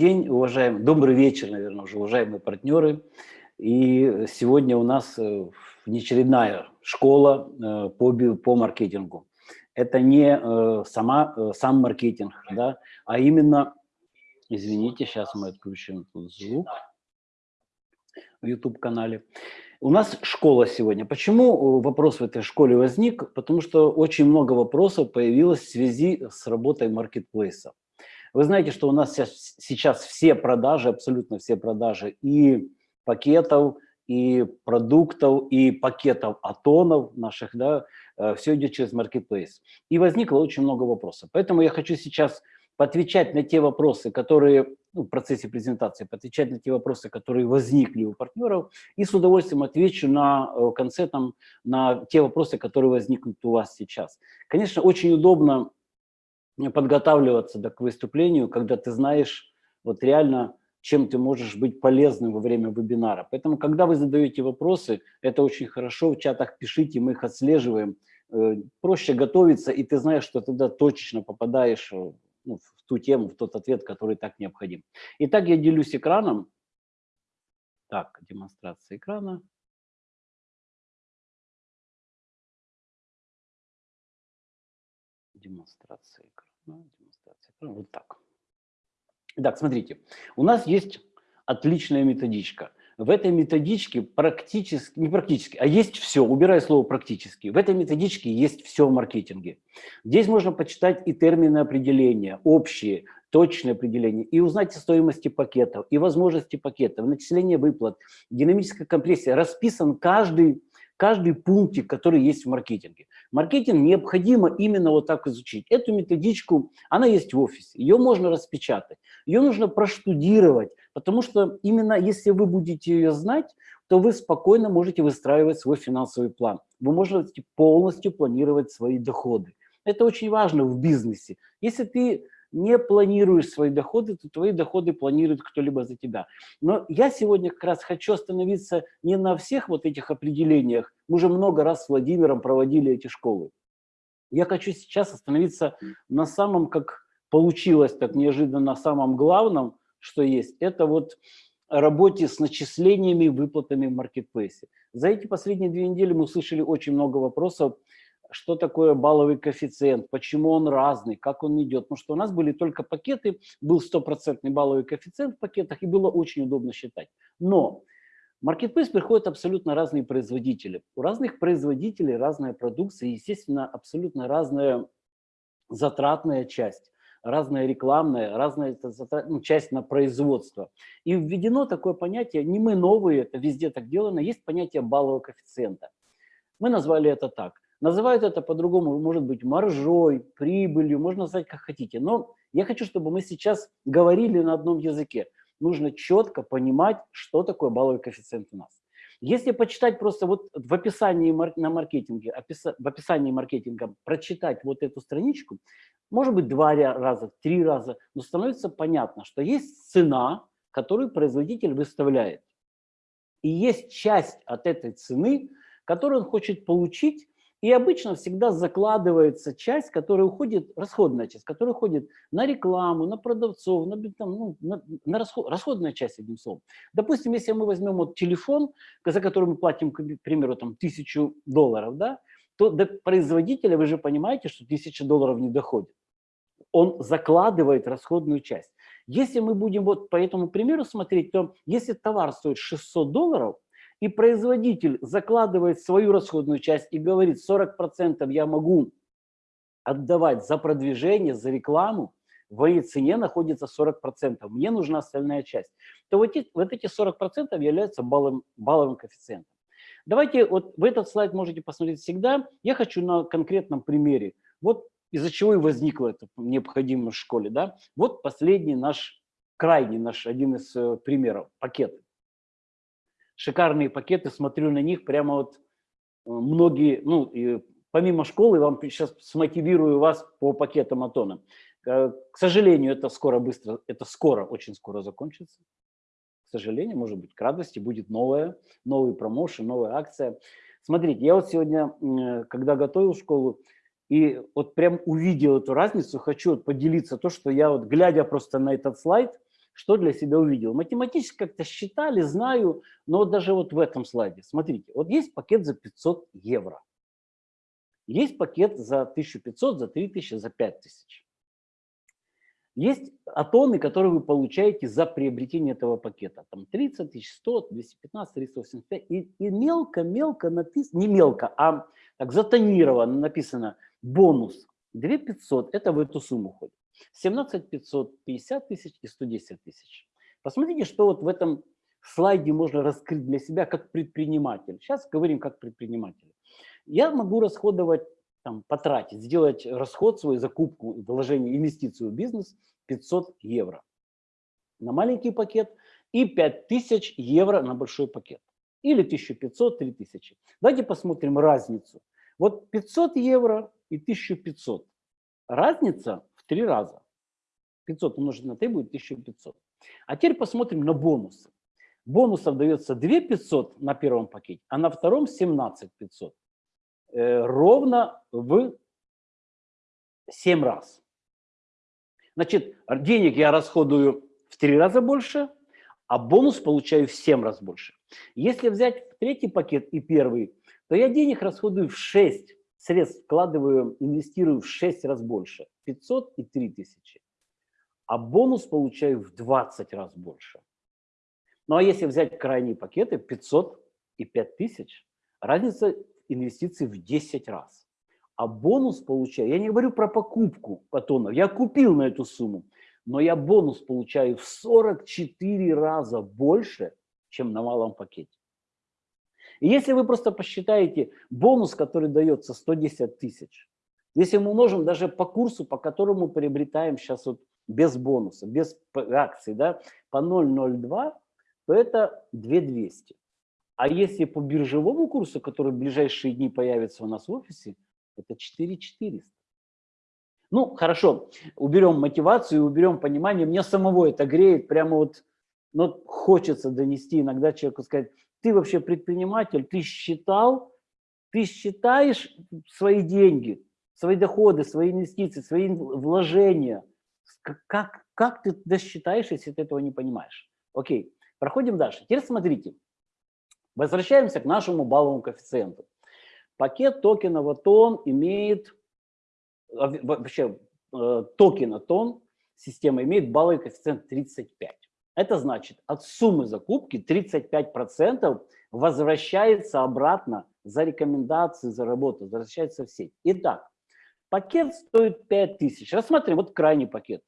день, уважаемые, добрый вечер, наверное, уже уважаемые партнеры. И сегодня у нас э, внеочередная школа э, по, по маркетингу. Это не э, сама, сам маркетинг, да, а именно, извините, сейчас мы отключим звук в YouTube-канале. У нас школа сегодня. Почему вопрос в этой школе возник? Потому что очень много вопросов появилось в связи с работой маркетплейса. Вы знаете, что у нас сейчас все продажи, абсолютно все продажи и пакетов, и продуктов, и пакетов атонов наших, да, э, все идет через Marketplace. И возникло очень много вопросов. Поэтому я хочу сейчас поотвечать на те вопросы, которые ну, в процессе презентации, поотвечать на те вопросы, которые возникли у партнеров, и с удовольствием отвечу на э, конце там, на те вопросы, которые возникнут у вас сейчас. Конечно, очень удобно подготавливаться да, к выступлению, когда ты знаешь вот реально, чем ты можешь быть полезным во время вебинара. Поэтому, когда вы задаете вопросы, это очень хорошо, в чатах пишите, мы их отслеживаем. Э, проще готовиться, и ты знаешь, что тогда точечно попадаешь э, ну, в ту тему, в тот ответ, который так необходим. Итак, я делюсь экраном. Так, демонстрация экрана. Демонстрация экрана демонстрация. Вот так. Итак, смотрите, у нас есть отличная методичка. В этой методичке практически, не практически, а есть все, убирая слово практически. В этой методичке есть все в маркетинге. Здесь можно почитать и термины определения, общие, точные определения, и узнать о стоимости пакетов, и возможности пакетов, начисление выплат, динамическая компрессия. Расписан каждый каждый пунктик, который есть в маркетинге. Маркетинг необходимо именно вот так изучить. Эту методичку, она есть в офисе, ее можно распечатать, ее нужно проштудировать, потому что именно если вы будете ее знать, то вы спокойно можете выстраивать свой финансовый план. Вы можете полностью планировать свои доходы. Это очень важно в бизнесе. Если ты не планируешь свои доходы, то твои доходы планирует кто-либо за тебя. Но я сегодня как раз хочу остановиться не на всех вот этих определениях. Мы уже много раз с Владимиром проводили эти школы. Я хочу сейчас остановиться на самом, как получилось так неожиданно, на самом главном, что есть. Это вот работе с начислениями и выплатами в маркетплейсе. За эти последние две недели мы услышали очень много вопросов что такое балловый коэффициент, почему он разный, как он идет. Потому что у нас были только пакеты, был стопроцентный балловый коэффициент в пакетах, и было очень удобно считать. Но в Marketplace приходят абсолютно разные производители. У разных производителей разная продукция, естественно, абсолютно разная затратная часть разная рекламная, разная ну, часть на производство. И введено такое понятие, не мы новые, это везде так делано, есть понятие баллового коэффициента. Мы назвали это так. Называют это по-другому, может быть, маржой, прибылью, можно назвать как хотите. Но я хочу, чтобы мы сейчас говорили на одном языке. Нужно четко понимать, что такое балловый коэффициент у нас. Если почитать просто вот в описании на маркетинге, в описании маркетинга прочитать вот эту страничку, может быть два раза, три раза, но становится понятно, что есть цена, которую производитель выставляет. И есть часть от этой цены, которую он хочет получить и обычно всегда закладывается часть, которая уходит, расходная часть, которая уходит на рекламу, на продавцов, на, там, ну, на, на расход, расходная часть, одним словом. Допустим, если мы возьмем вот телефон, за который мы платим, к примеру, там, тысячу долларов, да, то до производителя вы же понимаете, что тысяча долларов не доходит. Он закладывает расходную часть. Если мы будем вот по этому примеру смотреть, то если товар стоит 600 долларов, и производитель закладывает свою расходную часть и говорит, 40% я могу отдавать за продвижение, за рекламу, в моей цене находится 40%, мне нужна остальная часть, то вот эти, вот эти 40% являются балловым, балловым коэффициентом. Давайте, вот в этот слайд можете посмотреть всегда. Я хочу на конкретном примере. Вот из-за чего и возникло это необходимо в школе. Да? Вот последний наш, крайний наш, один из э, примеров, пакет шикарные пакеты, смотрю на них, прямо вот э, многие, ну, и помимо школы, вам сейчас смотивирую вас по пакетам Атона. Э, к сожалению, это скоро быстро, это скоро, очень скоро закончится. К сожалению, может быть, к радости будет новая, новый промоушен, новая акция. Смотрите, я вот сегодня, э, когда готовил школу, и вот прям увидел эту разницу, хочу вот поделиться то, что я вот, глядя просто на этот слайд, что для себя увидел. Математически как-то считали, знаю, но даже вот в этом слайде, смотрите, вот есть пакет за 500 евро. Есть пакет за 1500, за 3000, за 5000. Есть атоны, которые вы получаете за приобретение этого пакета. Там 30 тысяч, 100, 215, 385. И, и мелко-мелко написано, не мелко, а так затонировано написано бонус 2500, это в эту сумму ходит. 17 500, 50 тысяч и 110 тысяч. Посмотрите, что вот в этом слайде можно раскрыть для себя как предприниматель. Сейчас говорим как предприниматель. Я могу расходовать там, потратить, сделать расход свой, закупку, вложение, инвестицию в бизнес 500 евро на маленький пакет и 5000 евро на большой пакет. Или 1500-3000. Давайте посмотрим разницу. Вот 500 евро и 1500. Разница три раза. 500 умножить на 3 будет 1500. А теперь посмотрим на бонусы. Бонусов дается 2 500 на первом пакете, а на втором 17 500. Э, ровно в 7 раз. Значит, денег я расходую в 3 раза больше, а бонус получаю в 7 раз больше. Если взять третий пакет и первый, то я денег расходую в 6, средств вкладываю, инвестирую в 6 раз больше, 500 и 3000. А бонус получаю в 20 раз больше. Ну а если взять крайние пакеты, 500 и 5000, разница инвестиций в 10 раз. А бонус получаю, я не говорю про покупку патонов, я купил на эту сумму, но я бонус получаю в 44 раза больше, чем на малом пакете. И если вы просто посчитаете бонус, который дается 110 тысяч, если мы умножим даже по курсу, по которому приобретаем сейчас вот без бонуса, без акций, да, по 0,02, то это 2200. А если по биржевому курсу, который в ближайшие дни появится у нас в офисе, это 4400. Ну, хорошо, уберем мотивацию, уберем понимание. Мне самого это греет, прямо вот ну, хочется донести иногда человеку сказать, ты вообще предприниматель, ты считал, ты считаешь свои деньги, свои доходы, свои инвестиции, свои вложения. Как, как ты досчитаешь, если ты этого не понимаешь? Окей, проходим дальше. Теперь смотрите. Возвращаемся к нашему балловому коэффициенту. Пакет токена тон имеет, вообще э, токена тон система имеет балловый коэффициент 35. Это значит, от суммы закупки 35% возвращается обратно за рекомендации, за работу, возвращается в сеть. Итак, пакет стоит 5000. Рассмотрим вот крайний пакет.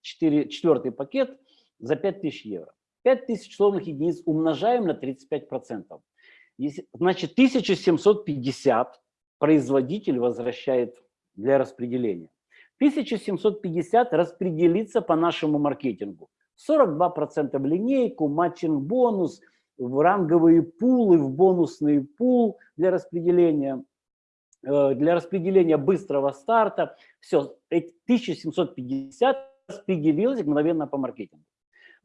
4, четвертый пакет за 5000 евро. 5000 условных единиц умножаем на 35%. Значит, 1750 производитель возвращает для распределения. 1750 распределится по нашему маркетингу. 42% в линейку, матчинг-бонус, в ранговые пулы, в бонусный пул для распределения, для распределения быстрого старта. Все, 1750 распределилось мгновенно по маркетингу.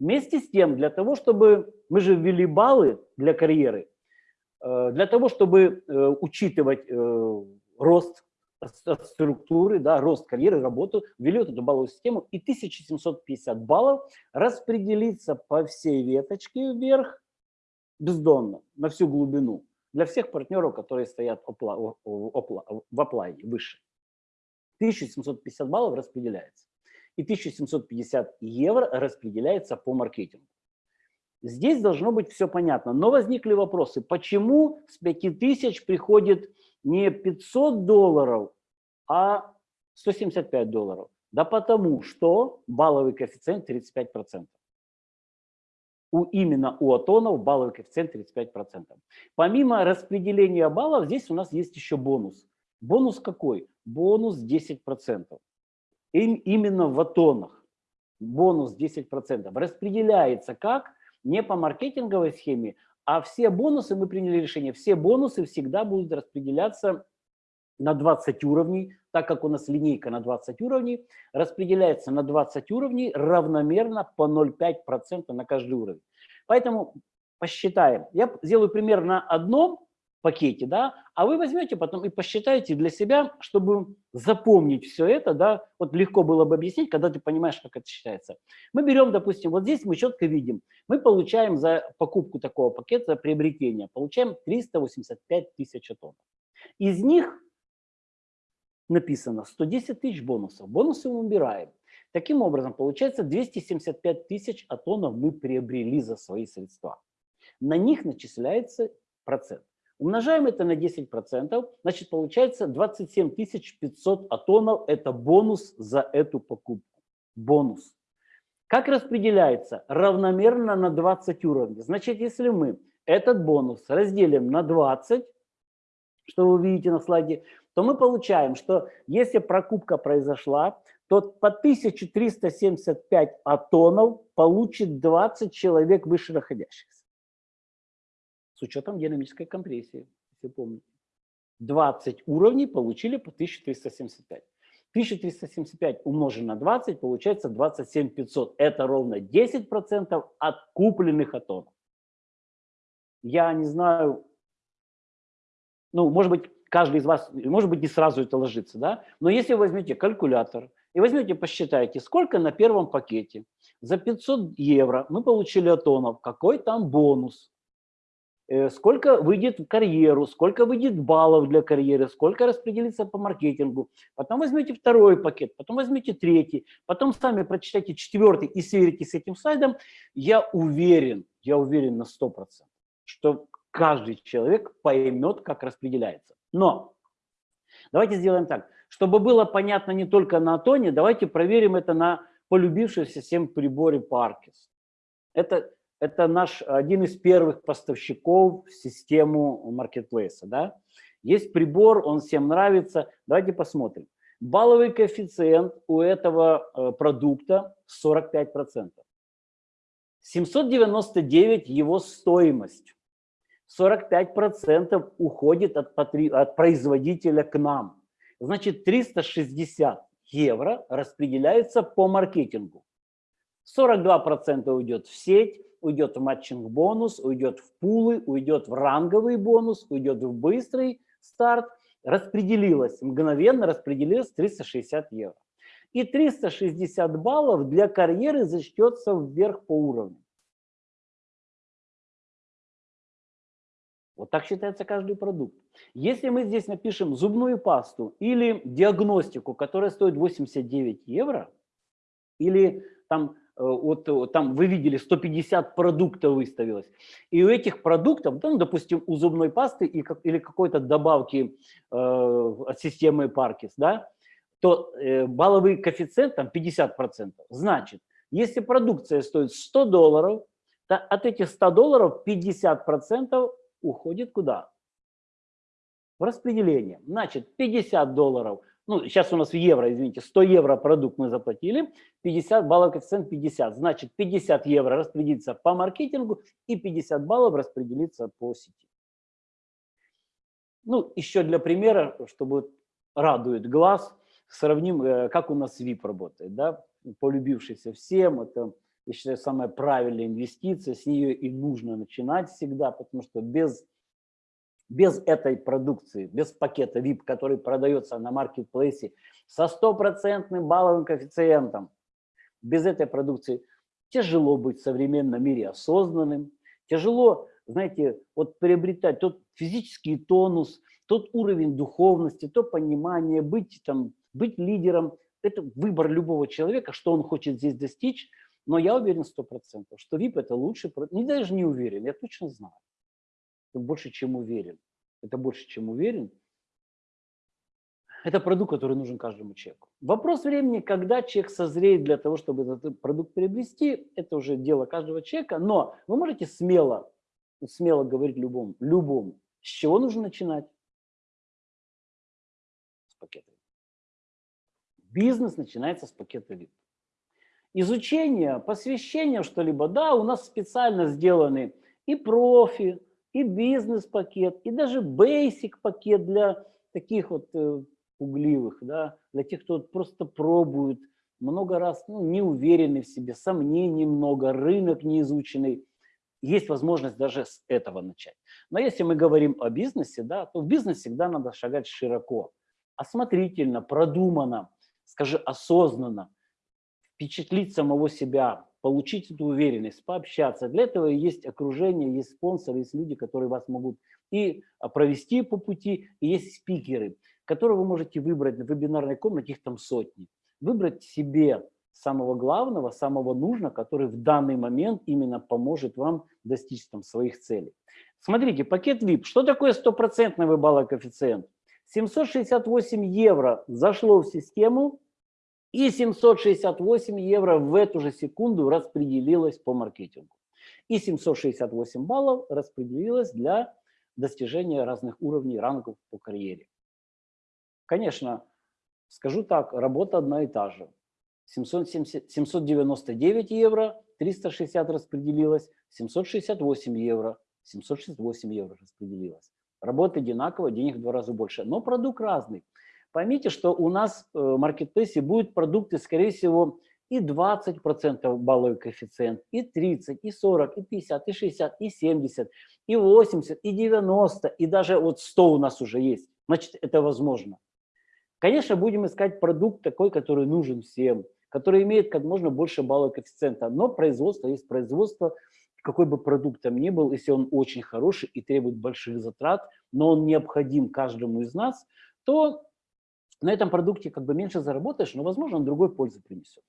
Вместе с тем, для того, чтобы мы же ввели баллы для карьеры, э, для того, чтобы э, учитывать э, рост структуры, да, рост карьеры, работу, ввели вот эту балловую систему, и 1750 баллов распределится по всей веточке вверх бездонно, на всю глубину, для всех партнеров, которые стоят в оплайне выше. 1750 баллов распределяется и 1750 евро распределяется по маркетингу. Здесь должно быть все понятно. Но возникли вопросы, почему с 5000 приходит не 500 долларов, а 175 долларов? Да потому что балловый коэффициент 35%. У, именно у атонов балловый коэффициент 35%. Помимо распределения баллов, здесь у нас есть еще бонус. Бонус какой? Бонус 10% им именно в атонах, бонус 10%, распределяется как? Не по маркетинговой схеме, а все бонусы, мы приняли решение, все бонусы всегда будут распределяться на 20 уровней, так как у нас линейка на 20 уровней, распределяется на 20 уровней равномерно по 0,5% на каждый уровень. Поэтому посчитаем. Я сделаю пример на одном пакете, да, а вы возьмете потом и посчитаете для себя, чтобы запомнить все это, да, вот легко было бы объяснить, когда ты понимаешь, как это считается. Мы берем, допустим, вот здесь мы четко видим, мы получаем за покупку такого пакета, за приобретение, получаем 385 тысяч атомов. Из них написано 110 тысяч бонусов. Бонусы мы убираем. Таким образом, получается 275 тысяч атонов мы приобрели за свои средства. На них начисляется процент. Умножаем это на 10%, значит получается 27 500 атонов – это бонус за эту покупку. Бонус. Как распределяется? Равномерно на 20 уровней. Значит, если мы этот бонус разделим на 20, что вы видите на слайде, то мы получаем, что если прокупка произошла, то по 1375 атонов получит 20 человек выше находящихся с учетом динамической компрессии, если помните. 20 уровней получили по 1375. 1375 умножить на 20 получается 27 500. Это ровно 10% от купленных атомов. Я не знаю, ну, может быть, каждый из вас, может быть, не сразу это ложится, да? Но если вы возьмете калькулятор и возьмете, посчитайте, сколько на первом пакете за 500 евро мы получили атомов, какой там бонус, Э, сколько выйдет в карьеру, сколько выйдет баллов для карьеры, сколько распределится по маркетингу. Потом возьмите второй пакет, потом возьмите третий, потом сами прочитайте четвертый и сверите с этим слайдом. Я уверен, я уверен на 100%, что каждый человек поймет, как распределяется. Но давайте сделаем так, чтобы было понятно не только на Атоне, давайте проверим это на полюбившемся всем приборе Паркис. Это это наш один из первых поставщиков в систему маркетплейса. Да? Есть прибор, он всем нравится. Давайте посмотрим. Балловый коэффициент у этого э, продукта 45%. 799 его стоимость. 45% уходит от, от производителя к нам. Значит, 360 евро распределяется по маркетингу. 42% уйдет в сеть, уйдет в матчинг-бонус, уйдет в пулы, уйдет в ранговый бонус, уйдет в быстрый старт. Распределилось, мгновенно распределилось 360 евро. И 360 баллов для карьеры зачтется вверх по уровню. Вот так считается каждый продукт. Если мы здесь напишем зубную пасту или диагностику, которая стоит 89 евро, или там Э, вот э, там вы видели 150 продуктов выставилось. И у этих продуктов, ну, допустим, у зубной пасты или какой-то добавки э, от системы Паркис, да, то э, балловый коэффициент там 50%. Значит, если продукция стоит 100 долларов, то от этих 100 долларов 50% уходит куда? В распределение. Значит, 50 долларов – ну, сейчас у нас в евро, извините, 100 евро продукт мы заплатили, 50 баллов коэффициент 50. Значит, 50 евро распределится по маркетингу и 50 баллов распределится по сети. Ну, еще для примера, чтобы радует глаз, сравним, э, как у нас VIP работает. Да? Полюбившийся всем, это, я считаю, самая правильная инвестиция, с нее и нужно начинать всегда, потому что без без этой продукции, без пакета VIP, который продается на маркетплейсе со стопроцентным балловым коэффициентом, без этой продукции тяжело быть в современном мире осознанным, тяжело, знаете, вот приобретать тот физический тонус, тот уровень духовности, то понимание, быть, там, быть лидером. Это выбор любого человека, что он хочет здесь достичь, но я уверен сто процентов, что VIP это лучший, не даже не уверен, я точно знаю больше, чем уверен. Это больше, чем уверен. Это продукт, который нужен каждому человеку. Вопрос времени, когда человек созреет для того, чтобы этот продукт приобрести, это уже дело каждого человека, но вы можете смело, смело говорить любому, любому, с чего нужно начинать? С пакета. Бизнес начинается с пакета VIP. Изучение, посвящение что-либо, да, у нас специально сделаны и профи, и бизнес-пакет, и даже basic пакет для таких вот э, пугливых, да, для тех, кто просто пробует, много раз ну, не уверенный в себе, сомнений много, рынок не изученный. есть возможность даже с этого начать. Но если мы говорим о бизнесе, да, то в бизнес всегда надо шагать широко, осмотрительно, продуманно, скажи, осознанно, впечатлить самого себя, получить эту уверенность, пообщаться. Для этого есть окружение, есть спонсоры, есть люди, которые вас могут и а, провести по пути, и есть спикеры, которые вы можете выбрать на вебинарной комнате, их там сотни. Выбрать себе самого главного, самого нужного, который в данный момент именно поможет вам достичь там своих целей. Смотрите, пакет VIP. Что такое стопроцентный выбалый коэффициент? 768 евро зашло в систему, и 768 евро в эту же секунду распределилось по маркетингу. И 768 баллов распределилось для достижения разных уровней рангов по карьере. Конечно, скажу так, работа одна и та же. 770, 799 евро, 360 распределилось, 768 евро, 768 евро распределилось. Работа одинаковая, денег в два раза больше, но продукт разный. Поймите, что у нас э, в маркетплейсе будут продукты, скорее всего, и 20% балловый коэффициент, и 30, и 40, и 50, и 60, и 70, и 80, и 90, и даже вот 100 у нас уже есть. Значит, это возможно. Конечно, будем искать продукт такой, который нужен всем, который имеет как можно больше баллов коэффициента, но производство есть производство, какой бы продукт там ни был, если он очень хороший и требует больших затрат, но он необходим каждому из нас, то на этом продукте как бы меньше заработаешь, но, возможно, он другой пользы принесет.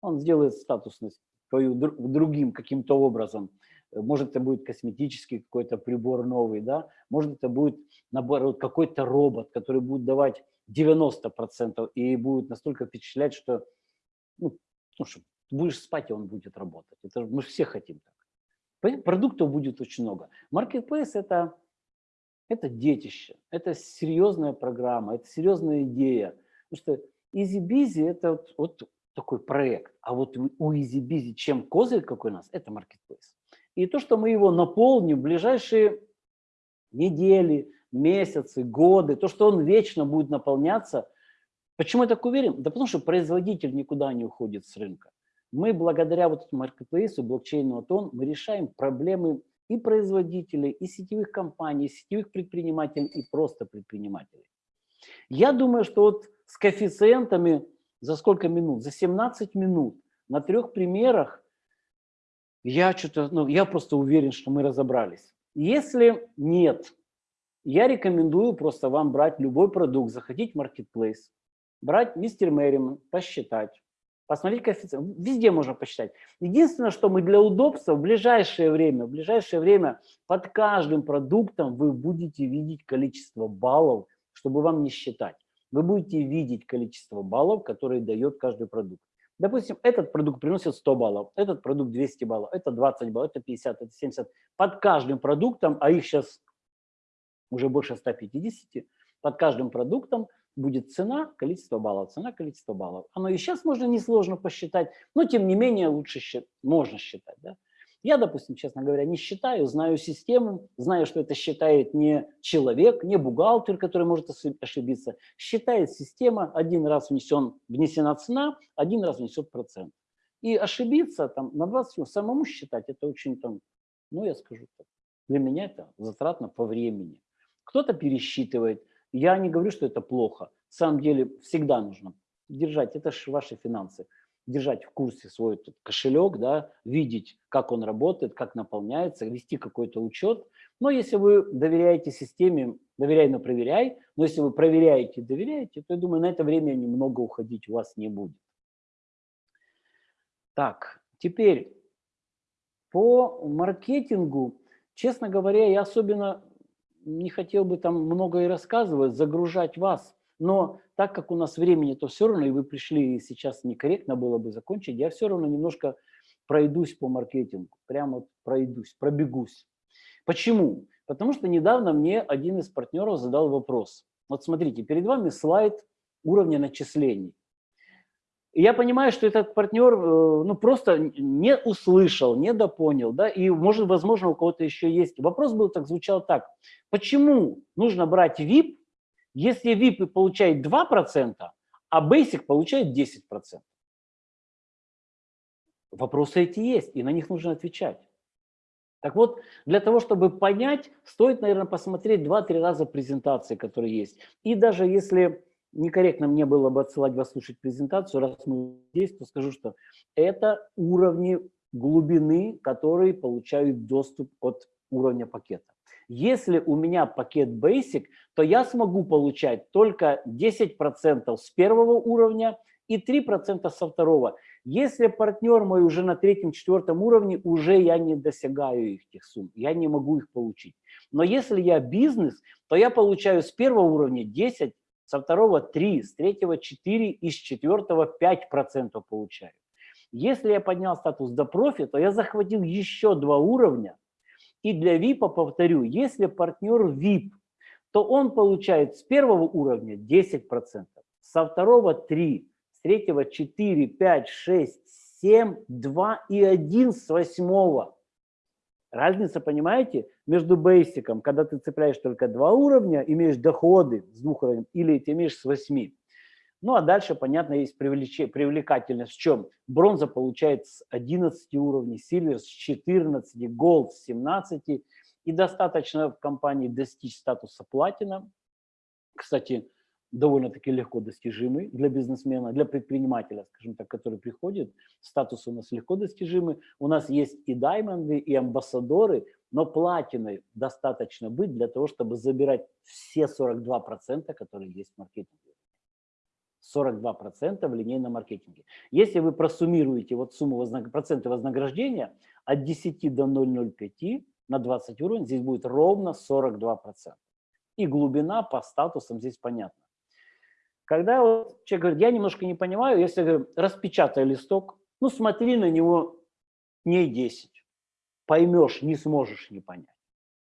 Он сделает статусность твою другим каким-то образом. Может, это будет косметический какой-то прибор новый, да? может, это будет, наоборот, какой-то робот, который будет давать 90% и будет настолько впечатлять, что, ну, ну что, будешь спать, и он будет работать. Это мы все хотим так. Продуктов будет очень много. Marketplace – это это детище, это серьезная программа, это серьезная идея. Потому что EasyBizy – это вот, вот такой проект, а вот у EasyBizy чем козырь какой у нас – это Marketplace. И то, что мы его наполним в ближайшие недели, месяцы, годы, то, что он вечно будет наполняться. Почему я так уверен? Да потому что производитель никуда не уходит с рынка. Мы благодаря вот этому маркетплейсу, блокчейну Атон, мы решаем проблемы и производителей, и сетевых компаний, и сетевых предпринимателей, и просто предпринимателей. Я думаю, что вот с коэффициентами за сколько минут? За 17 минут на трех примерах я что-то, ну, я просто уверен, что мы разобрались. Если нет, я рекомендую просто вам брать любой продукт, заходить в Marketplace, брать мистер Мэриман, посчитать, посмотреть коэффициент. Везде можно посчитать. Единственное, что мы для удобства в ближайшее время, в ближайшее время под каждым продуктом вы будете видеть количество баллов, чтобы вам не считать. Вы будете видеть количество баллов, которые дает каждый продукт. Допустим, этот продукт приносит 100 баллов, этот продукт 200 баллов, это 20 баллов, это 50, это 70. Под каждым продуктом, а их сейчас уже больше 150, под каждым продуктом будет цена, количество баллов, цена, количество баллов. Оно и сейчас можно несложно посчитать, но тем не менее лучше счит, можно считать. Да? Я, допустим, честно говоря, не считаю, знаю систему, знаю, что это считает не человек, не бухгалтер, который может ошибиться. Считает система, один раз внесен, внесена цена, один раз внесет процент. И ошибиться там на 20 самому считать, это очень там, ну я скажу так, для меня это затратно по времени. Кто-то пересчитывает, я не говорю, что это плохо. На самом деле всегда нужно держать, это же ваши финансы, держать в курсе свой кошелек, да, видеть, как он работает, как наполняется, вести какой-то учет. Но если вы доверяете системе, доверяй, но проверяй, но если вы проверяете, доверяете, то я думаю, на это время немного уходить у вас не будет. Так, теперь по маркетингу, честно говоря, я особенно не хотел бы там много и рассказывать, загружать вас, но так как у нас времени, то все равно, и вы пришли, и сейчас некорректно было бы закончить, я все равно немножко пройдусь по маркетингу, прямо пройдусь, пробегусь. Почему? Потому что недавно мне один из партнеров задал вопрос. Вот смотрите, перед вами слайд уровня начислений. И я понимаю, что этот партнер э, ну, просто не услышал, не допонял, да, и, может, возможно, у кого-то еще есть. Вопрос был так, звучал так. Почему нужно брать VIP, если VIP получает 2%, а Basic получает 10%? Вопросы эти есть, и на них нужно отвечать. Так вот, для того, чтобы понять, стоит, наверное, посмотреть 2-3 раза презентации, которые есть. И даже если некорректно мне было бы отсылать вас слушать презентацию, раз мы здесь, то скажу, что это уровни глубины, которые получают доступ от уровня пакета. Если у меня пакет Basic, то я смогу получать только 10% с первого уровня и 3% со второго. Если партнер мой уже на третьем-четвертом уровне, уже я не достигаю их тех сумм, я не могу их получить. Но если я бизнес, то я получаю с первого уровня 10, со второго 3, с третьего 4 и с четвертого 5% получаю. Если я поднял статус до профи, то я захватил еще два уровня. И для VIP, повторю, если партнер VIP, то он получает с первого уровня 10%, со второго 3%, с третьего 4, 5, 6, 7, 2 и 1 с восьмого. Разница, понимаете, между бейсиком, когда ты цепляешь только два уровня, имеешь доходы с двух уровней, или ты имеешь с восьми. Ну а дальше, понятно, есть привлекательность в чем? Бронза получает с 11 уровней, сильвер с 14, голд с 17. И достаточно в компании достичь статуса платина. Кстати, довольно-таки легко достижимый для бизнесмена, для предпринимателя, скажем так, который приходит. Статус у нас легко достижимый. У нас есть и даймонды, и амбассадоры, но платиной достаточно быть для того, чтобы забирать все 42%, которые есть в маркетинге. 42% в линейном маркетинге. Если вы просуммируете вот сумму вознаг... процента вознаграждения от 10 до 0,05 на 20 уровень, здесь будет ровно 42%. И глубина по статусам здесь понятна. Когда вот человек говорит, я немножко не понимаю, если я говорю, распечатай листок, ну смотри на него дней 10, поймешь, не сможешь не понять.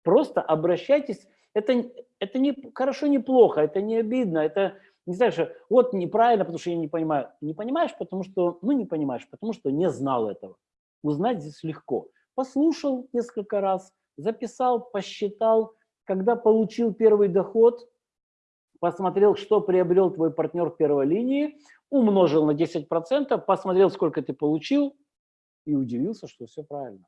Просто обращайтесь, это, это не хорошо, не плохо, это не обидно, это не знаю, что вот неправильно, потому что я не понимаю. Не понимаешь, потому что, ну не понимаешь, потому что не знал этого. Узнать здесь легко. Послушал несколько раз, записал, посчитал, когда получил первый доход, посмотрел, что приобрел твой партнер в первой линии, умножил на 10%, посмотрел, сколько ты получил, и удивился, что все правильно.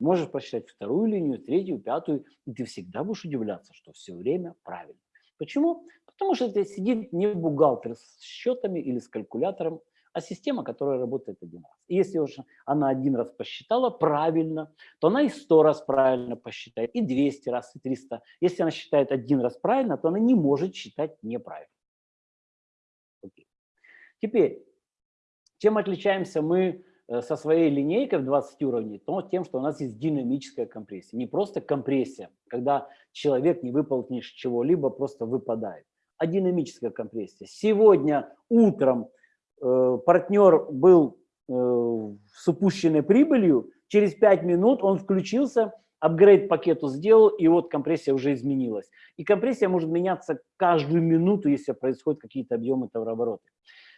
Можешь посчитать вторую линию, третью, пятую, и ты всегда будешь удивляться, что все время правильно. Почему? Потому что это сидит не бухгалтер с счетами или с калькулятором, а система, которая работает один раз. И если уж она один раз посчитала правильно, то она и сто раз правильно посчитает, и 200 раз, и 300. Если она считает один раз правильно, то она не может считать неправильно. Окей. Теперь, чем отличаемся мы э, со своей линейкой в 20 уровней, то тем, что у нас есть динамическая компрессия. Не просто компрессия, когда человек не выполнишь чего-либо, просто выпадает, а динамическая компрессия. Сегодня утром партнер был э, с упущенной прибылью, через 5 минут он включился, апгрейд пакету сделал, и вот компрессия уже изменилась. И компрессия может меняться каждую минуту, если происходят какие-то объемы товарооборота.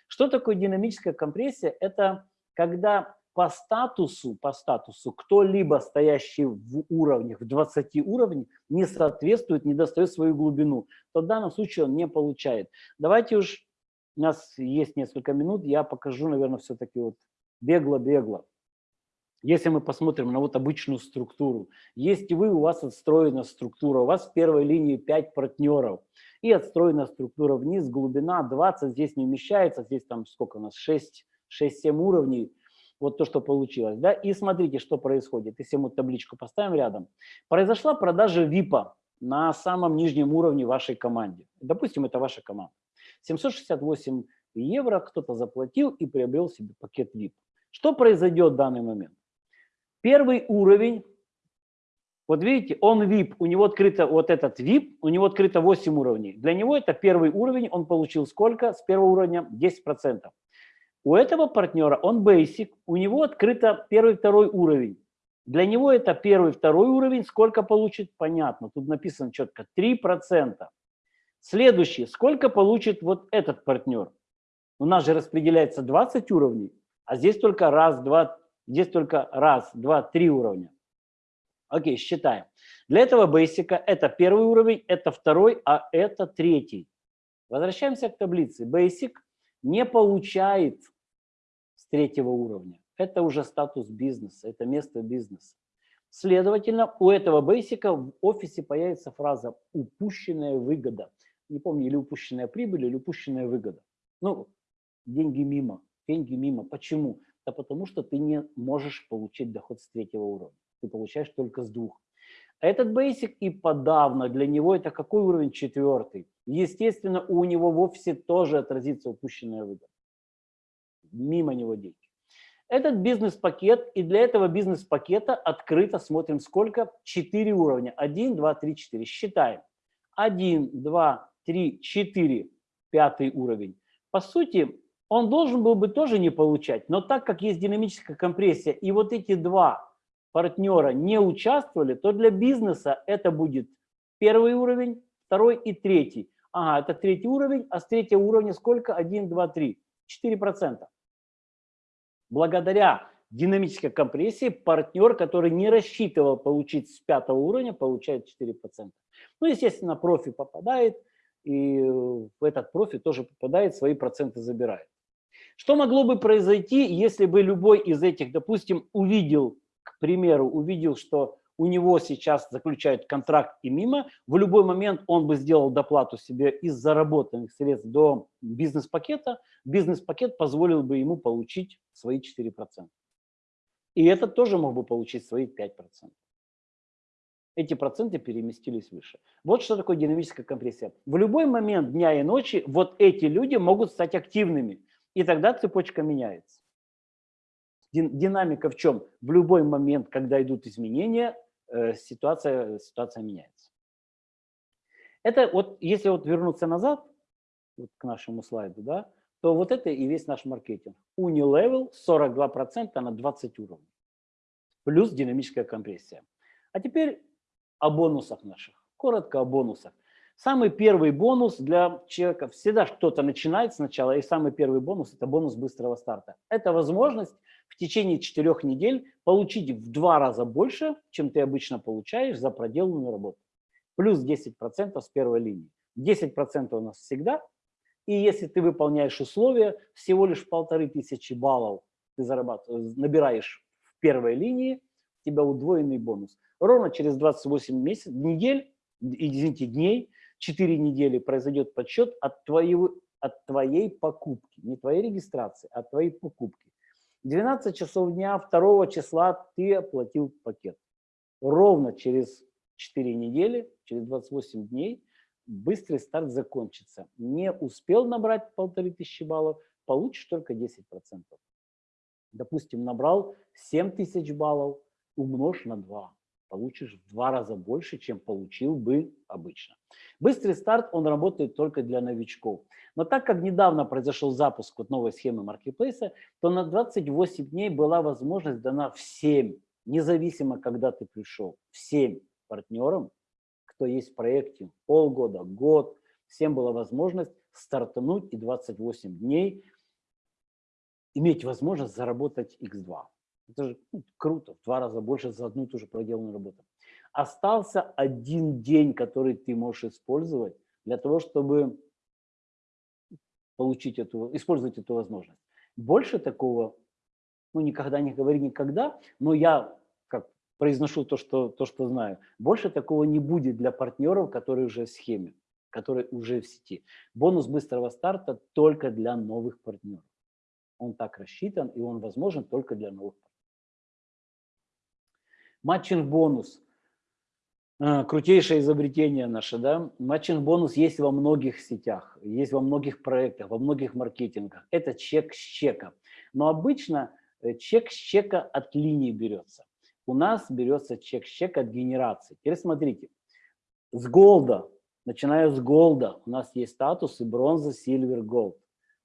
Что такое динамическая компрессия? Это когда по статусу, по статусу кто-либо стоящий в уровнях, в 20 уровнях, не соответствует, не достает свою глубину, то в данном случае он не получает. Давайте уж у нас есть несколько минут, я покажу, наверное, все-таки вот бегло-бегло. Если мы посмотрим на вот обычную структуру, есть вы, у вас отстроена структура, у вас в первой линии 5 партнеров, и отстроена структура вниз, глубина 20, здесь не вмещается, здесь там сколько у нас, 6-7 уровней, вот то, что получилось. Да? И смотрите, что происходит, если мы табличку поставим рядом. Произошла продажа ВИПа на самом нижнем уровне вашей команде. Допустим, это ваша команда. 768 евро кто-то заплатил и приобрел себе пакет VIP. Что произойдет в данный момент? Первый уровень, вот видите, он VIP, у него открыто вот этот VIP, у него открыто 8 уровней. Для него это первый уровень, он получил сколько? С первого уровня 10%. У этого партнера он basic, у него открыто первый, второй уровень. Для него это первый, второй уровень, сколько получит, понятно, тут написано четко, 3%. Следующий. Сколько получит вот этот партнер? У нас же распределяется 20 уровней, а здесь только раз, два, здесь только раз, два, три уровня. Окей, считаем. Для этого бейсика это первый уровень, это второй, а это третий. Возвращаемся к таблице. Basic не получает с третьего уровня. Это уже статус бизнеса, это место бизнеса. Следовательно, у этого бейсика в офисе появится фраза «упущенная выгода». Не помню, или упущенная прибыль, или упущенная выгода. Ну, деньги мимо, деньги мимо. Почему? Да потому что ты не можешь получить доход с третьего уровня. Ты получаешь только с двух. Этот basic и подавно для него это какой уровень? Четвертый. Естественно, у него в офисе тоже отразится упущенная выгода. Мимо него деньги. Этот бизнес-пакет, и для этого бизнес-пакета открыто смотрим сколько? Четыре уровня. Один, два, три, четыре. Считаем. Один, два, три, четыре. Пятый уровень. По сути, он должен был бы тоже не получать, но так как есть динамическая компрессия, и вот эти два партнера не участвовали, то для бизнеса это будет первый уровень, второй и третий. Ага, это третий уровень, а с третьего уровня сколько? 1, 2, 3. 4%. Благодаря динамической компрессии партнер, который не рассчитывал получить с пятого уровня, получает 4%. Ну, естественно, профи попадает, и в этот профи тоже попадает, свои проценты забирает. Что могло бы произойти, если бы любой из этих, допустим, увидел к примеру, увидел, что у него сейчас заключают контракт и мимо, в любой момент он бы сделал доплату себе из заработанных средств до бизнес-пакета, бизнес-пакет позволил бы ему получить свои 4%. И этот тоже мог бы получить свои 5%. Эти проценты переместились выше. Вот что такое динамическая компрессия. В любой момент дня и ночи вот эти люди могут стать активными, и тогда цепочка меняется. Динамика в чем? В любой момент, когда идут изменения, э, ситуация, ситуация меняется. Это вот, если вот вернуться назад, вот к нашему слайду, да, то вот это и весь наш маркетинг. Unilevel 42% на 20 уровней. Плюс динамическая компрессия. А теперь о бонусах наших. Коротко о бонусах. Самый первый бонус для человека, всегда кто-то начинает сначала, и самый первый бонус – это бонус быстрого старта. Это возможность в течение четырех недель получить в два раза больше, чем ты обычно получаешь за проделанную работу. Плюс 10% с первой линии. 10% у нас всегда. И если ты выполняешь условия, всего лишь полторы тысячи баллов ты зарабатываешь, набираешь в первой линии, у тебя удвоенный бонус. Ровно через 28 месяцев, недель, извините, дней, 4 недели произойдет подсчет от, твоего, от твоей покупки. Не твоей регистрации, а от твоей покупки. 12 часов дня 2 числа ты оплатил пакет. Ровно через 4 недели, через 28 дней быстрый старт закончится. Не успел набрать полторы тысячи баллов, получишь только 10%. Допустим, набрал 7 тысяч баллов, умножь на 2 получишь в два раза больше, чем получил бы обычно. Быстрый старт, он работает только для новичков. Но так как недавно произошел запуск вот новой схемы маркетплейса, то на 28 дней была возможность дана всем, независимо, когда ты пришел, всем партнерам, кто есть в проекте, полгода, год, всем была возможность стартануть и 28 дней иметь возможность заработать x2. Это же ну, круто, в два раза больше за одну и ту же проделанную работу. Остался один день, который ты можешь использовать для того, чтобы получить эту, использовать эту возможность. Больше такого, ну никогда не говори никогда, но я как произношу то, что, то, что знаю, больше такого не будет для партнеров, которые уже в схеме, которые уже в сети. Бонус быстрого старта только для новых партнеров. Он так рассчитан, и он возможен только для новых партнеров. Матчинг-бонус. А, крутейшее изобретение наше, да? Матчинг-бонус есть во многих сетях, есть во многих проектах, во многих маркетингах. Это чек с чека. Но обычно э, чек с чека от линии берется. У нас берется чек с чека от генерации. Теперь смотрите, с голда, начиная с голда, у нас есть статусы бронза, сильвер, голд.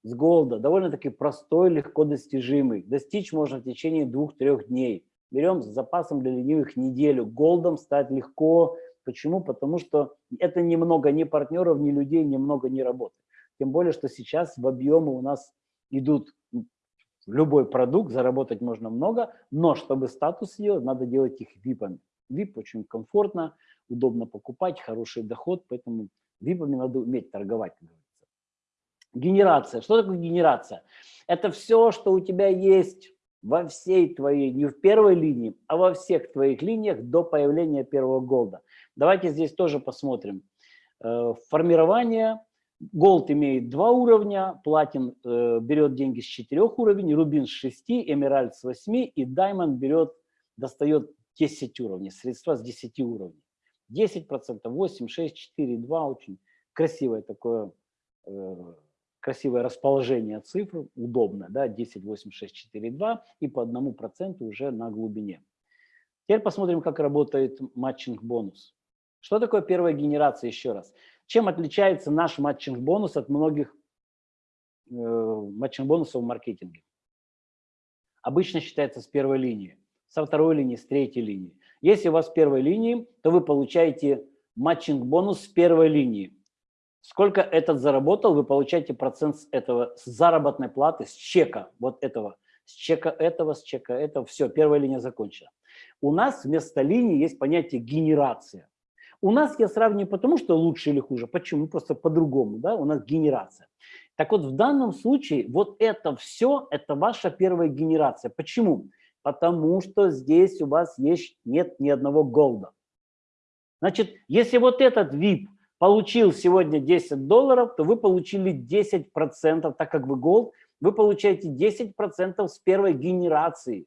С голда довольно-таки простой, легко достижимый. Достичь можно в течение двух-трех дней. Берем с запасом для ленивых неделю. Голдом стать легко. Почему? Потому что это немного ни партнеров, ни людей, немного не работы. Тем более, что сейчас в объемы у нас идут любой продукт, заработать можно много, но чтобы статус сделать, надо делать их випами. Вип очень комфортно, удобно покупать, хороший доход, поэтому випами надо уметь торговать, как говорится. Генерация. Что такое генерация? Это все, что у тебя есть во всей твоей, не в первой линии, а во всех твоих линиях до появления первого голда. Давайте здесь тоже посмотрим. Э, формирование. Голд имеет два уровня, платин э, берет деньги с четырех уровней, рубин с шести, эмеральд с восьми и даймонд берет, достает 10 уровней, средства с 10 уровней. 10%, 8, 6, 4, 2, очень красивое такое, э, красивое расположение цифр, удобно, да, 10, 8, 6, 4, 2 и по одному проценту уже на глубине. Теперь посмотрим, как работает matching-бонус. Что такое первая генерация, еще раз? Чем отличается наш matching-бонус от многих э, matching-бонусов в маркетинге? Обычно считается с первой линии, со второй линии, с третьей линии. Если у вас первой линии, то вы получаете матчинг-бонус с первой линии. Сколько этот заработал, вы получаете процент с этого, с заработной платы, с чека вот этого, с чека этого, с чека этого. Все, первая линия закончена. У нас вместо линии есть понятие генерация. У нас я сравниваю потому, что лучше или хуже. Почему? Просто по-другому. Да? У нас генерация. Так вот, в данном случае вот это все, это ваша первая генерация. Почему? Потому что здесь у вас есть, нет ни одного голда. Значит, если вот этот VIP получил сегодня 10 долларов, то вы получили 10%, так как вы голд, вы получаете 10% с первой генерации.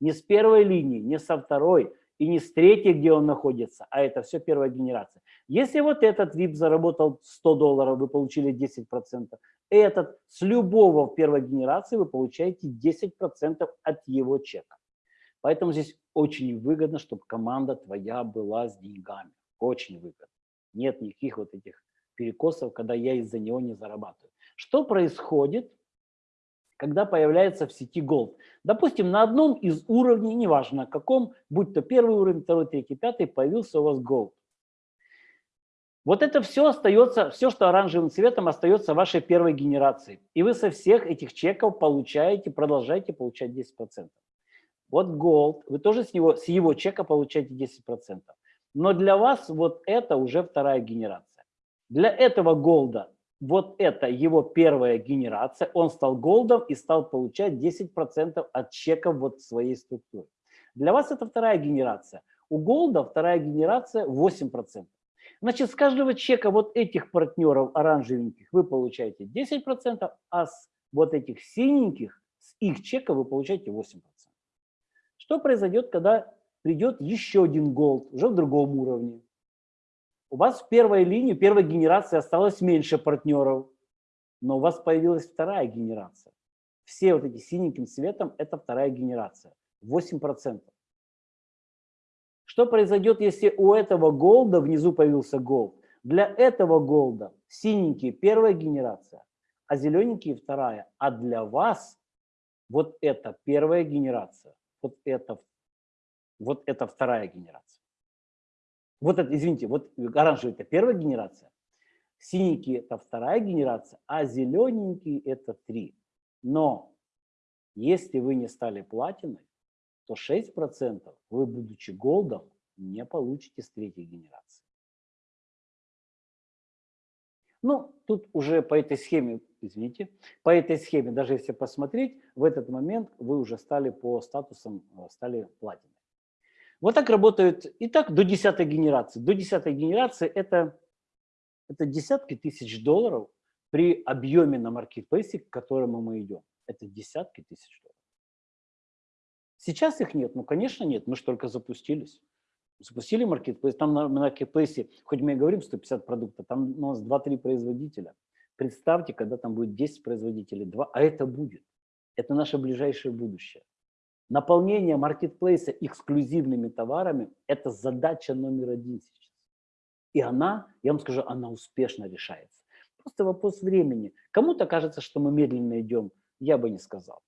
Не с первой линии, не со второй и не с третьей, где он находится, а это все первая генерация. Если вот этот VIP заработал 100 долларов, вы получили 10%, этот с любого в первой генерации вы получаете 10% от его чека. Поэтому здесь очень выгодно, чтобы команда твоя была с деньгами. Очень выгодно. Нет никаких вот этих перекосов, когда я из-за него не зарабатываю. Что происходит, когда появляется в сети Gold? Допустим, на одном из уровней, неважно каком, будь то первый уровень, второй, третий, пятый, появился у вас Gold. Вот это все остается, все, что оранжевым цветом, остается вашей первой генерации. И вы со всех этих чеков получаете, продолжаете получать 10%. Вот Gold, вы тоже с него, с его чека получаете 10%. Но для вас вот это уже вторая генерация. Для этого голда вот это его первая генерация, он стал голдом и стал получать 10% от чеков вот своей структуры. Для вас это вторая генерация. У голда вторая генерация 8%. Значит, с каждого чека вот этих партнеров оранжевеньких вы получаете 10%, а с вот этих синеньких, с их чека вы получаете 8%. Что произойдет, когда придет еще один голд, уже в другом уровне. У вас в первой линии, первой генерации осталось меньше партнеров, но у вас появилась вторая генерация. Все вот эти синеньким цветом – это вторая генерация, 8%. Что произойдет, если у этого голда внизу появился голд? Для этого голда синенький – первая генерация, а зелененький – вторая. А для вас вот это первая генерация, вот это вот это вторая генерация. Вот это, извините, вот оранжевый это первая генерация, синенький это вторая генерация, а зелененький это три. Но если вы не стали платиной, то 6% вы, будучи голдом, не получите с третьей генерации. Ну, тут уже по этой схеме, извините, по этой схеме, даже если посмотреть, в этот момент вы уже стали по статусам, э, стали платиной. Вот так работают и так до десятой генерации. До десятой генерации это, это десятки тысяч долларов при объеме на маркетплейсе, к которому мы идем. Это десятки тысяч долларов. Сейчас их нет? Ну, конечно, нет. Мы же только запустились. Запустили маркетплейс. Там на маркетплейсе, хоть мы и говорим 150 продуктов, там у нас 2-3 производителя. Представьте, когда там будет 10 производителей, 2, а это будет. Это наше ближайшее будущее. Наполнение маркетплейса эксклюзивными товарами – это задача номер один сейчас. И она, я вам скажу, она успешно решается. Просто вопрос времени. Кому-то кажется, что мы медленно идем. Я бы не сказал.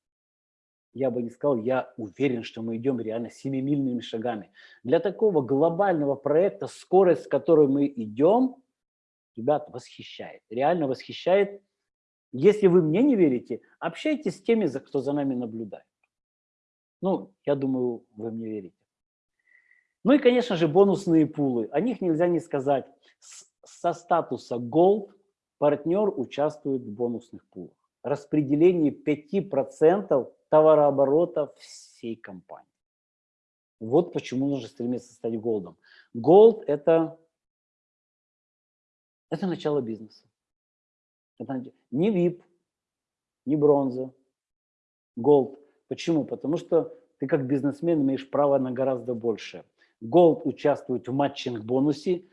Я бы не сказал, я уверен, что мы идем реально семимильными шагами. Для такого глобального проекта скорость, с которой мы идем, ребят, восхищает. Реально восхищает. Если вы мне не верите, общайтесь с теми, кто за нами наблюдает. Ну, я думаю, вы мне верите. Ну и, конечно же, бонусные пулы. О них нельзя не сказать. С, со статуса Gold партнер участвует в бонусных пулах. Распределение 5% товарооборота всей компании. Вот почему нужно стремиться стать голдом. Голд – это, это начало бизнеса. Это не VIP, не бронза, gold. Почему? Потому что ты как бизнесмен имеешь право на гораздо больше. Gold участвует в matching-бонусе,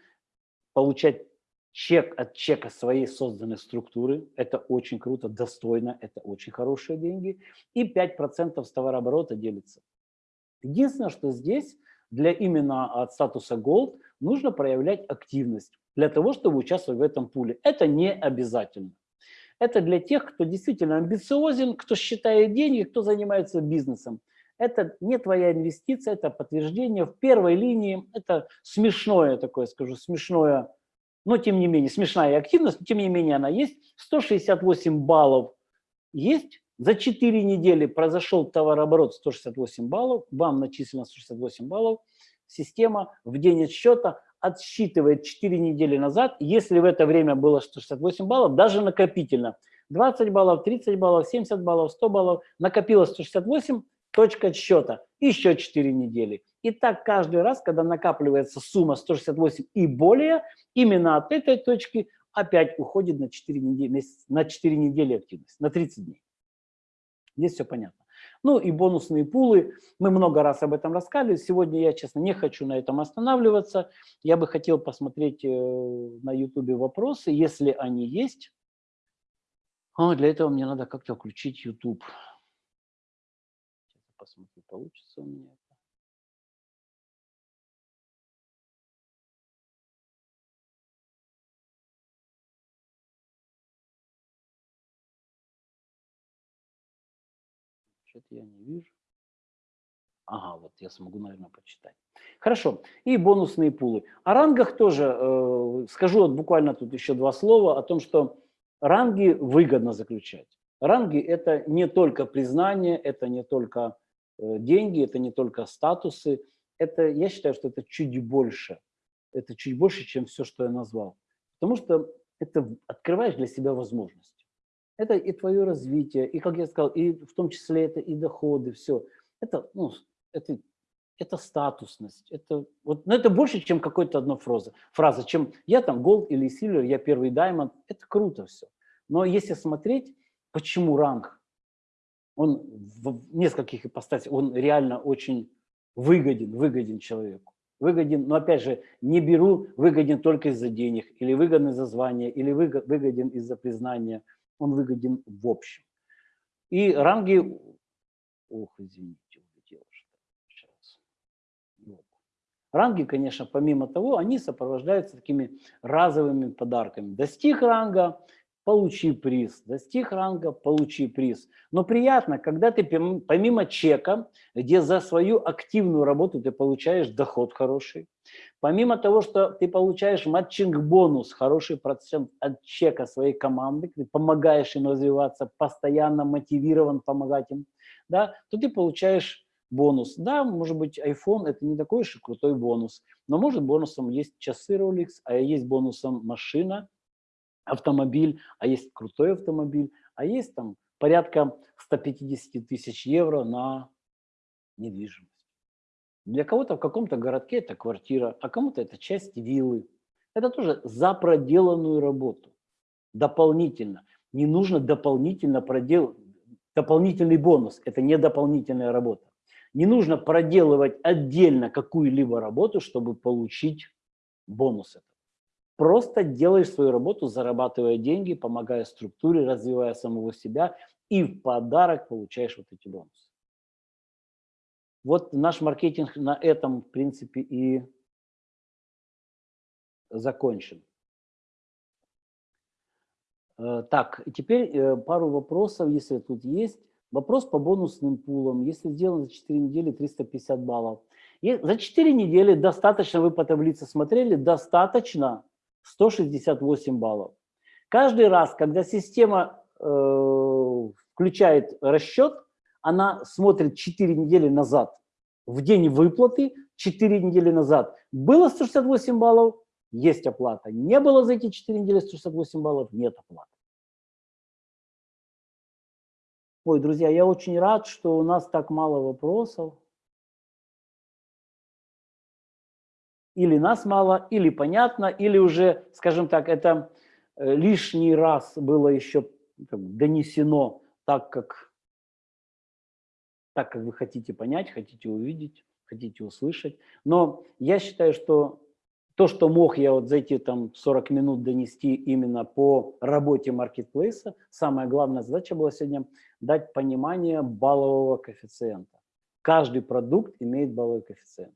получать чек от чека своей созданной структуры. Это очень круто, достойно, это очень хорошие деньги. И 5% с товарооборота делится. Единственное, что здесь для именно от статуса Gold нужно проявлять активность для того, чтобы участвовать в этом пуле. Это не обязательно. Это для тех, кто действительно амбициозен, кто считает деньги, кто занимается бизнесом. Это не твоя инвестиция, это подтверждение в первой линии. Это смешное такое, скажу, смешное, но тем не менее, смешная активность, но тем не менее она есть. 168 баллов есть. За 4 недели произошел товарооборот 168 баллов, вам начислено 168 баллов. Система в день отсчета отсчитывает 4 недели назад, если в это время было 168 баллов, даже накопительно. 20 баллов, 30 баллов, 70 баллов, 100 баллов, накопилось 168, точка отсчета, еще 4 недели. И так каждый раз, когда накапливается сумма 168 и более, именно от этой точки опять уходит на 4 недели, на 4 недели активность, на 30 дней. Здесь все понятно. Ну и бонусные пулы. Мы много раз об этом рассказывали. Сегодня я, честно, не хочу на этом останавливаться. Я бы хотел посмотреть э, на YouTube вопросы, если они есть. А для этого мне надо как-то включить YouTube. Посмотрю, получится у меня. Я не вижу. Ага, вот я смогу, наверное, почитать. Хорошо. И бонусные пулы. О рангах тоже э, скажу вот буквально тут еще два слова о том, что ранги выгодно заключать. Ранги – это не только признание, это не только э, деньги, это не только статусы. Это, я считаю, что это чуть больше. Это чуть больше, чем все, что я назвал. Потому что это открываешь для себя возможность. Это и твое развитие, и, как я сказал, и в том числе это и доходы, все. Это, ну, это, это статусность. Это, вот, но это больше, чем какой-то одна фраза, фраза, чем я там gold или silver, я первый diamond. Это круто все. Но если смотреть, почему ранг, он в нескольких ипостасях, он реально очень выгоден, выгоден человеку. Выгоден, но опять же, не беру выгоден только из-за денег, или выгоден из-за звания, или выгоден из-за признания – он выгоден в общем. И ранги, ох, извините, улетело сейчас. Вот. Ранги, конечно, помимо того, они сопровождаются такими разовыми подарками. Достиг ранга, получи приз. Достиг ранга, получи приз. Но приятно, когда ты помимо чека, где за свою активную работу ты получаешь доход хороший, помимо того, что ты получаешь матчинг-бонус, хороший процент от чека своей команды, ты помогаешь им развиваться, постоянно мотивирован помогать им, да, то ты получаешь бонус. Да, может быть, iPhone – это не такой уж и крутой бонус, но может бонусом есть часы Rolex, а есть бонусом машина, автомобиль, а есть крутой автомобиль, а есть там порядка 150 тысяч евро на недвижимость. Для кого-то в каком-то городке это квартира, а кому-то это часть виллы. Это тоже за проделанную работу. Дополнительно. Не нужно дополнительно проделать, дополнительный бонус. Это не дополнительная работа. Не нужно проделывать отдельно какую-либо работу, чтобы получить бонус. Просто делаешь свою работу, зарабатывая деньги, помогая структуре, развивая самого себя, и в подарок получаешь вот эти бонусы. Вот наш маркетинг на этом, в принципе, и закончен. Э, так, теперь э, пару вопросов, если тут есть. Вопрос по бонусным пулам. Если сделано за 4 недели 350 баллов. И за 4 недели достаточно, вы по таблице смотрели, достаточно 168 баллов. Каждый раз, когда система э, включает расчет, она смотрит 4 недели назад. В день выплаты 4 недели назад было 168 баллов, есть оплата. Не было за эти 4 недели 168 баллов, нет оплаты. Ой, друзья, я очень рад, что у нас так мало вопросов. Или нас мало, или понятно, или уже, скажем так, это э, лишний раз было еще донесено так, как, так, как вы хотите понять, хотите увидеть, хотите услышать. Но я считаю, что то, что мог я вот за эти там 40 минут донести именно по работе маркетплейса, самая главная задача была сегодня дать понимание баллового коэффициента. Каждый продукт имеет балловый коэффициент.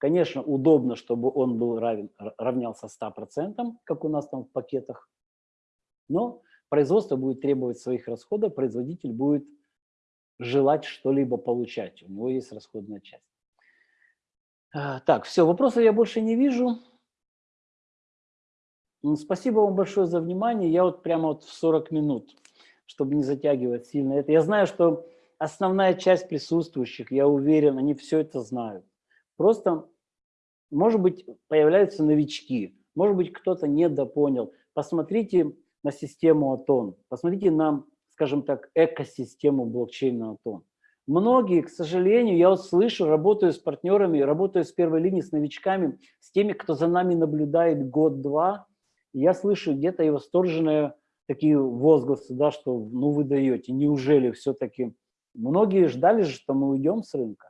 Конечно, удобно, чтобы он был равен, равнялся 100%, как у нас там в пакетах, но производство будет требовать своих расходов, производитель будет желать что-либо получать, у него есть расходная часть. А, так, все, вопросов я больше не вижу. Спасибо вам большое за внимание. Я вот прямо вот в 40 минут, чтобы не затягивать сильно это. Я знаю, что основная часть присутствующих, я уверен, они все это знают. Просто, может быть, появляются новички, может быть, кто-то недопонял. Посмотрите на систему Атон, посмотрите на, скажем так, экосистему блокчейна Атон. Многие, к сожалению, я вот слышу, работаю с партнерами, работаю с первой линии, с новичками, с теми, кто за нами наблюдает год-два, я слышу где-то и восторженные такие возгласы, да, что ну вы даете, неужели все-таки... Многие ждали же, что мы уйдем с рынка.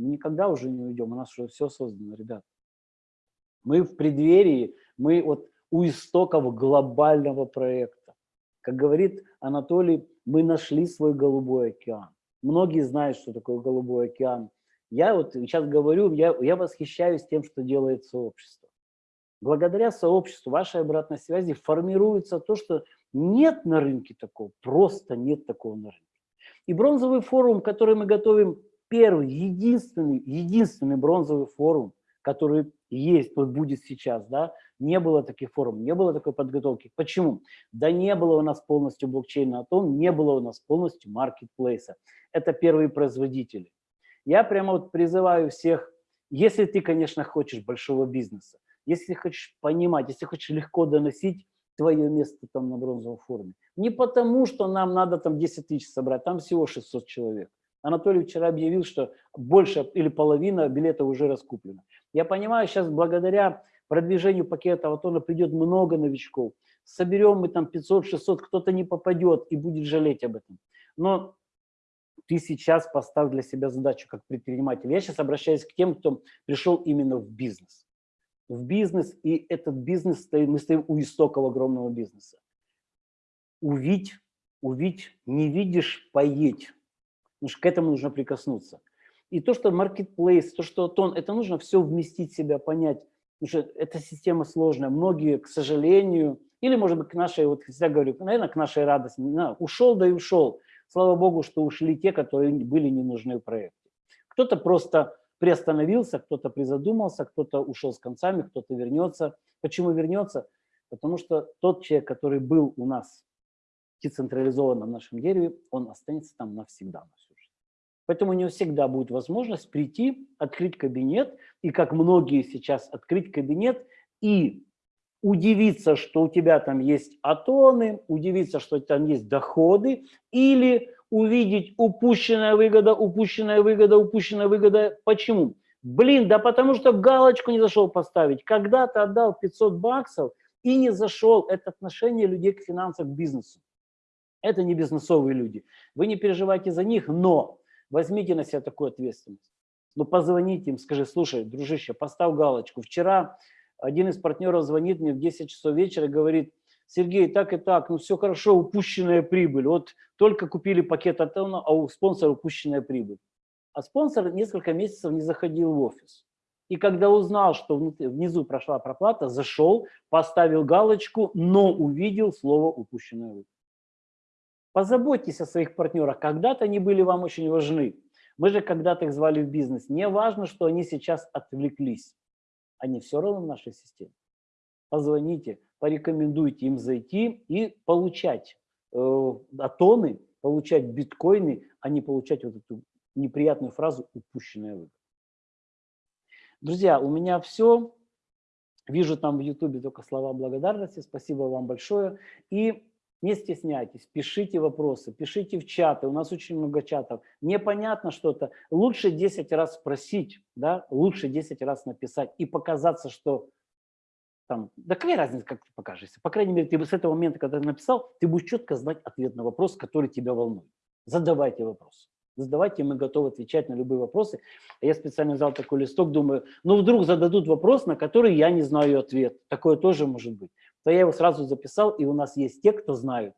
Мы никогда уже не уйдем, у нас уже все создано, ребят. Мы в преддверии, мы вот у истоков глобального проекта. Как говорит Анатолий, мы нашли свой голубой океан. Многие знают, что такое голубой океан. Я вот сейчас говорю, я, я восхищаюсь тем, что делает сообщество. Благодаря сообществу, вашей обратной связи формируется то, что нет на рынке такого, просто нет такого на рынке. И бронзовый форум, который мы готовим, первый, единственный, единственный бронзовый форум, который есть, вот будет сейчас, да, не было таких форумов, не было такой подготовки. Почему? Да не было у нас полностью блокчейна Атом, не было у нас полностью маркетплейса. Это первые производители. Я прямо вот призываю всех, если ты, конечно, хочешь большого бизнеса, если хочешь понимать, если хочешь легко доносить твое место там на бронзовом форуме. Не потому, что нам надо там 10 тысяч собрать, там всего 600 человек. Анатолий вчера объявил, что больше или половина билетов уже раскуплена. Я понимаю, сейчас благодаря продвижению пакета Аватона придет много новичков. Соберем мы там 500-600, кто-то не попадет и будет жалеть об этом. Но ты сейчас поставь для себя задачу как предприниматель. Я сейчас обращаюсь к тем, кто пришел именно в бизнес в бизнес, и этот бизнес, мы стоим у истоков огромного бизнеса. Увидь, увидь, не видишь, поедь. Что к этому нужно прикоснуться. И то, что marketplace, то, что тон, это нужно все вместить в себя, понять. Потому что эта система сложная. Многие, к сожалению, или, может быть, к нашей, вот всегда говорю, наверное, к нашей радости, знаю, ушел, да и ушел. Слава Богу, что ушли те, которые были не нужны в проекте. Кто-то просто приостановился, кто-то призадумался, кто-то ушел с концами, кто-то вернется. Почему вернется? Потому что тот человек, который был у нас децентрализован на нашем дереве, он останется там навсегда на. Поэтому у него всегда будет возможность прийти, открыть кабинет, и как многие сейчас, открыть кабинет и удивиться, что у тебя там есть атоны, удивиться, что там есть доходы, или увидеть упущенная выгода, упущенная выгода, упущенная выгода. Почему? Блин, да потому что галочку не зашел поставить. Когда ты отдал 500 баксов и не зашел, это отношение людей к финансам, к бизнесу. Это не бизнесовые люди. Вы не переживайте за них, но возьмите на себя такую ответственность. Ну, позвоните им, скажи, слушай, дружище, поставь галочку. Вчера один из партнеров звонит мне в 10 часов вечера и говорит, Сергей, так и так, ну все хорошо, упущенная прибыль. Вот только купили пакет от а у спонсора упущенная прибыль. А спонсор несколько месяцев не заходил в офис. И когда узнал, что внизу прошла проплата, зашел, поставил галочку, но увидел слово «упущенная прибыль». Позаботьтесь о своих партнерах. Когда-то они были вам очень важны. Мы же когда-то их звали в бизнес. Не важно, что они сейчас отвлеклись. Они все равно в нашей системе. Позвоните, порекомендуйте им зайти и получать э, атоны, получать биткоины, а не получать вот эту неприятную фразу «упущенная выгода». Друзья, у меня все. Вижу там в Ютубе только слова благодарности. Спасибо вам большое. И Не стесняйтесь, пишите вопросы, пишите в чаты, у нас очень много чатов. Непонятно что-то, лучше 10 раз спросить, да, лучше 10 раз написать и показаться, что там, да какая разница, как ты покажешься. По крайней мере, ты с этого момента, когда ты написал, ты будешь четко знать ответ на вопрос, который тебя волнует. Задавайте вопросы. Задавайте, мы готовы отвечать на любые вопросы. Я специально взял такой листок, думаю, ну вдруг зададут вопрос, на который я не знаю ответ. Такое тоже может быть то я его сразу записал, и у нас есть те, кто знают.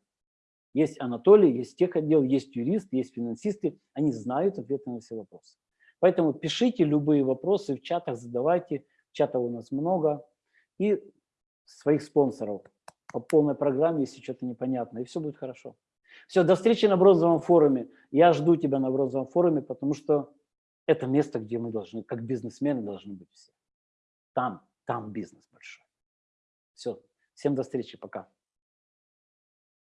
Есть Анатолий, есть техотдел, есть юрист, есть финансисты, они знают ответы на все вопросы. Поэтому пишите любые вопросы в чатах, задавайте, чатов у нас много, и своих спонсоров по полной программе, если что-то непонятно, и все будет хорошо. Все, до встречи на бронзовом форуме. Я жду тебя на бронзовом форуме, потому что это место, где мы должны, как бизнесмены, должны быть все. Там, там бизнес большой. Все, Всем до встречи, пока.